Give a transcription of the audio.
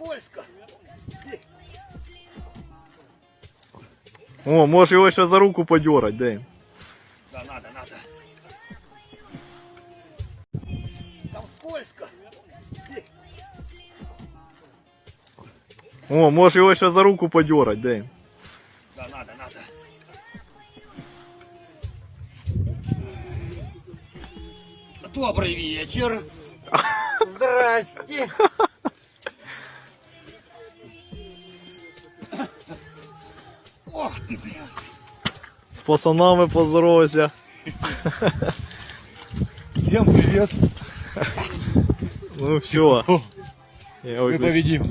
скользко. О, може його ще за руку подьорать, де? Да, надо, надо. Там скользко. О, може його ще за руку подьорать, де? Да, надо, надо. Добрый вечер. Здрасте. Ох ты, блядь. З пацанами поздоровайся. Всем привет. Ну все. Мы победим.